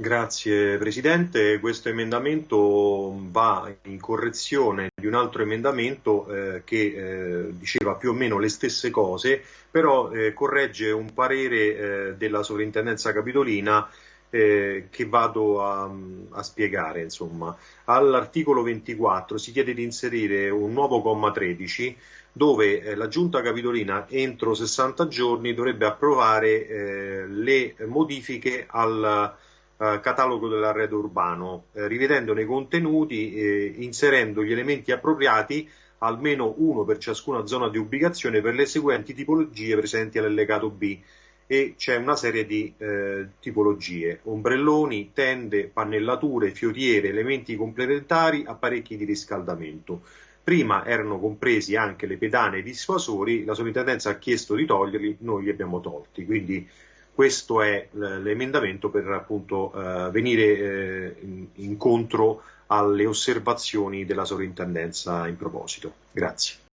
Grazie Presidente, questo emendamento va in correzione di un altro emendamento eh, che eh, diceva più o meno le stesse cose, però eh, corregge un parere eh, della Sovrintendenza Capitolina eh, che vado a, a spiegare. All'articolo 24 si chiede di inserire un nuovo comma 13 dove eh, la Giunta Capitolina entro 60 giorni dovrebbe approvare le modifiche al eh, catalogo dell'arredo urbano, eh, rivedendone i contenuti, eh, inserendo gli elementi appropriati, almeno uno per ciascuna zona di ubicazione, per le seguenti tipologie presenti all'allegato B. E c'è una serie di eh, tipologie, ombrelloni, tende, pannellature, fioriere, elementi complementari, apparecchi di riscaldamento. Prima erano compresi anche le pedane e i dissuasori, la sovrintendenza ha chiesto di toglierli, noi li abbiamo tolti. Quindi questo è l'emendamento per appunto eh, venire eh, incontro alle osservazioni della sovrintendenza in proposito. Grazie.